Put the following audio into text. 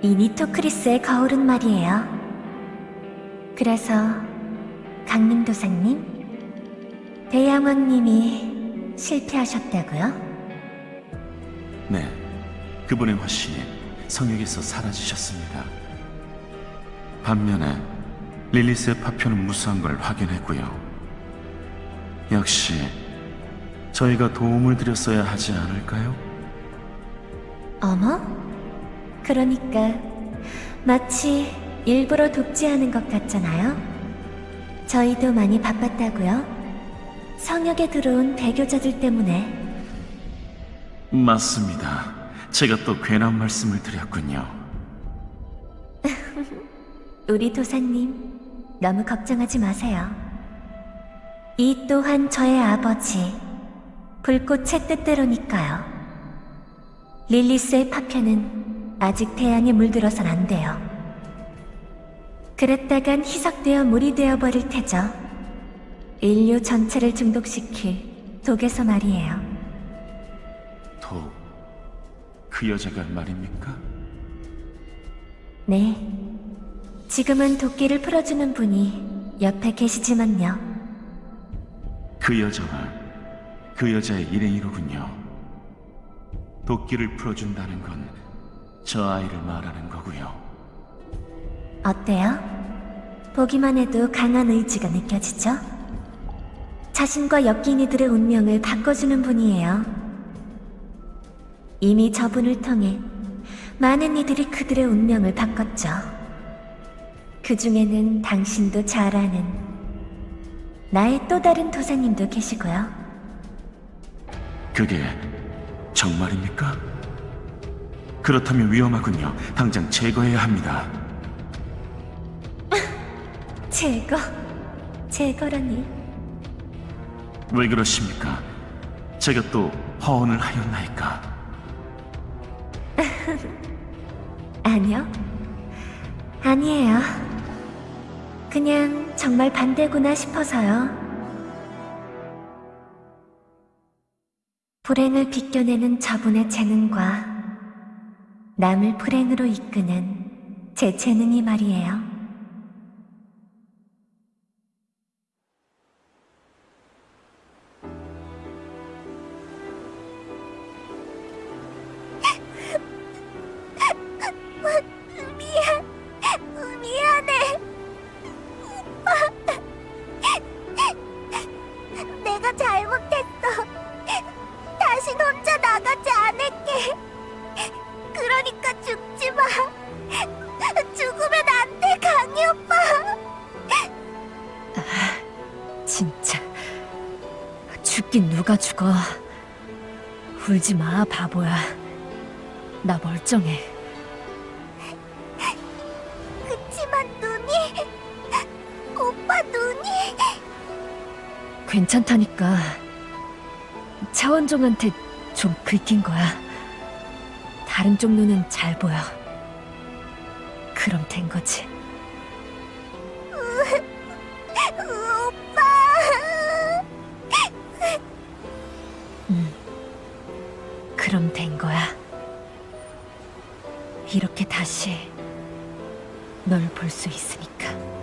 이 니토크리스의 거울은 말이에요. 그래서 강림도사님, 대양왕님이 실패하셨다고요? 네, 그분의 화신이 성역에서 사라지셨습니다. 반면에 릴리스의 파편은 무수한 걸 확인했고요. 역시 저희가 도움을 드렸어야 하지 않을까요? 어머? 그러니까 마치 일부러 돕지 않은 것 같잖아요? 저희도 많이 바빴다고요? 성역에 들어온 배교자들 때문에 맞습니다. 제가 또 괜한 말씀을 드렸군요. 우리 도사님 너무 걱정하지 마세요. 이 또한 저의 아버지 불꽃의 뜻대로니까요. 릴리스의 파편은 아직 태양에 물들어선 안 돼요. 그랬다간 희석되어 물이 되어버릴 테죠. 인류 전체를 중독시킬 독에서 말이에요. 독, 그 여자가 말입니까? 네. 지금은 도끼를 풀어주는 분이 옆에 계시지만요. 그 여자가 그 여자의 일행이로군요. 도끼를 풀어준다는 건 저 아이를 말하는 거고요. 어때요? 보기만 해도 강한 의지가 느껴지죠? 자신과 엮인 이들의 운명을 바꿔주는 분이에요. 이미 저분을 통해 많은 이들이 그들의 운명을 바꿨죠. 그 중에는 당신도 잘 아는 나의 또 다른 도사님도 계시고요. 그게 정말입니까? 그렇다면 위험하군요. 당장 제거해야 합니다. 제거, 제거라니. 왜 그러십니까? 제가 또 허언을 하였나이까? 아니요. 아니에요. 그냥 정말 반대구나 싶어서요. 불행을 비껴내는 저분의 재능과 남을 불행으로 이끄는 제 재능이 말이에요. 죽긴 누가 죽어. 울지 마, 바보야. 나 멀쩡해. 그치만 눈이... 오빠 눈이... 괜찮다니까. 차원종한테 좀 긁힌 거야. 다른 쪽 눈은 잘 보여. 그럼 된 거지. 그럼 된 거야. 이렇게 다시 널 볼 수 있으니까.